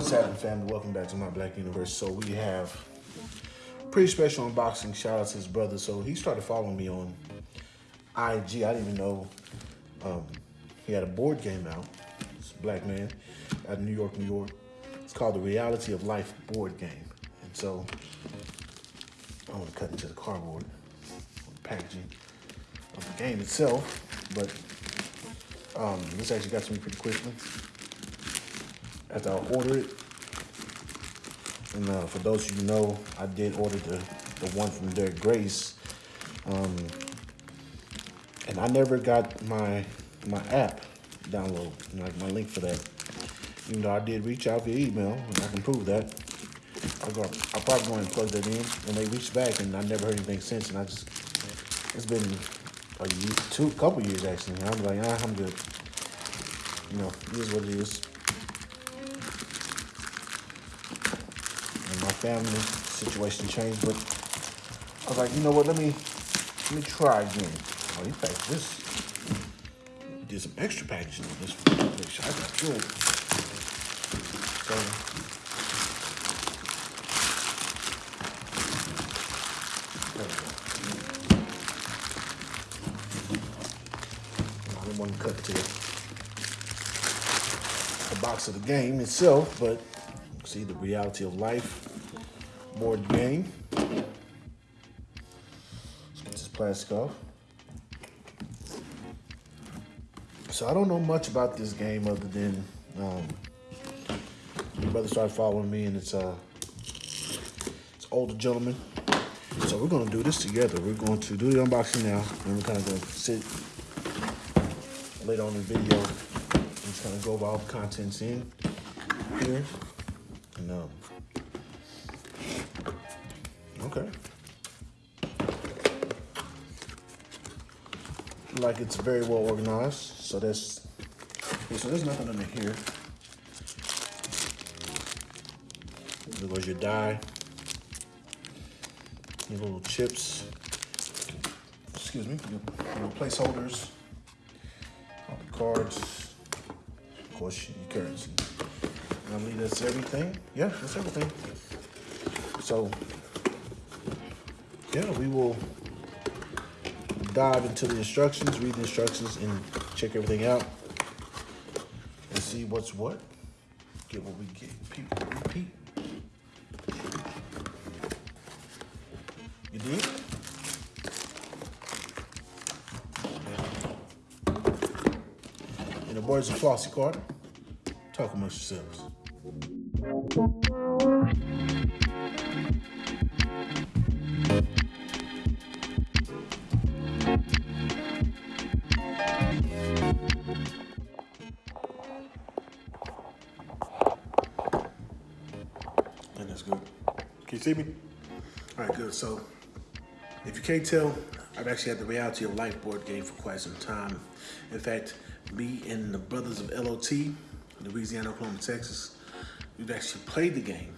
What's happening, family? Welcome back to my Black Universe. So we have pretty special unboxing. Shout out to his brother. So he started following me on IG. I didn't even know um, he had a board game out. It's a black man out of New York, New York. It's called the Reality of Life board game. And so I want to cut into the cardboard, the packaging of the game itself. But um, this actually got to me pretty quickly after I order it. And uh, for those you know, I did order the, the one from Derek Grace. Um, and I never got my my app download, like my link for that. Even though I did reach out via email, and I can prove that. I go, I probably going to plug that in, and they reached back, and I never heard anything since. And I just, it's been a year, two, couple years actually. And I'm like, ah, I'm good. You know, it is what it is. And my family situation changed, but I was like, you know what? Let me let me try again. Oh, he packed this. Did some extra packaging on this one. Which I got good. So to cut to the box of the game itself, but see the reality of life board game. Let's get this plastic off. So I don't know much about this game other than um, my brother started following me, and it's uh, it's older gentleman. So we're gonna do this together. We're going to do the unboxing now, and we're kind of gonna sit later on in the video and just kind of go over all the contents in here. And um, okay. Like it's very well organized. So that's okay, so there's nothing under here. There goes your die. Your little chips. Excuse me, your little placeholders. All the cards. Of course, your currency. I believe that's everything. Yeah, that's everything. So, yeah, we will dive into the instructions, read the instructions, and check everything out and see what's what. Get what we get. People repeat. You did? In the words of Flossie Carter, talk amongst yourselves. That's good. Can you see me? All right, good. So, if you can't tell, I've actually had the Reality of Life board game for quite some time. In fact, me and the brothers of LOT, Louisiana, Oklahoma, Texas, we've actually played the game.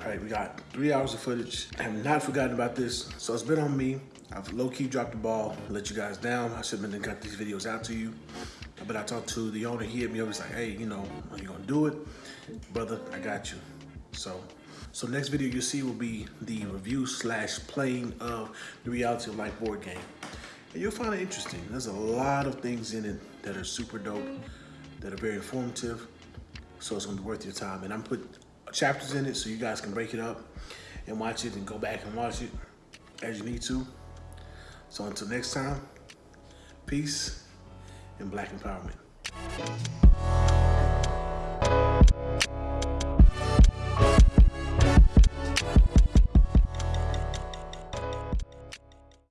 All right, we got three hours of footage. I have not forgotten about this, so it's been on me. I've low-key dropped the ball, let you guys down. I should have been got these videos out to you. But I talked to the owner, he hit me up, he's like, hey, you know, are you gonna do it? Brother, I got you. So, so next video you'll see will be the review slash playing of the Reality of Life board game. And you'll find it interesting. There's a lot of things in it that are super dope, that are very informative. So it's gonna be worth your time. And I'm put chapters in it so you guys can break it up and watch it and go back and watch it as you need to. So until next time, peace and black empowerment.